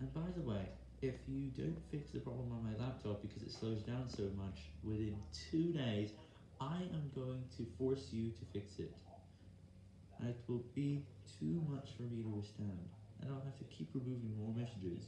And by the way, if you don't fix the problem on my laptop because it slows down so much, within two days, I am going to force you to fix it. It will be too much for me to withstand, and I'll have to keep removing more messages.